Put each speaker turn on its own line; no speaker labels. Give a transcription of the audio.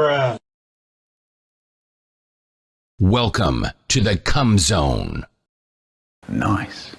Bruh.
Welcome to the Come Zone.
Nice.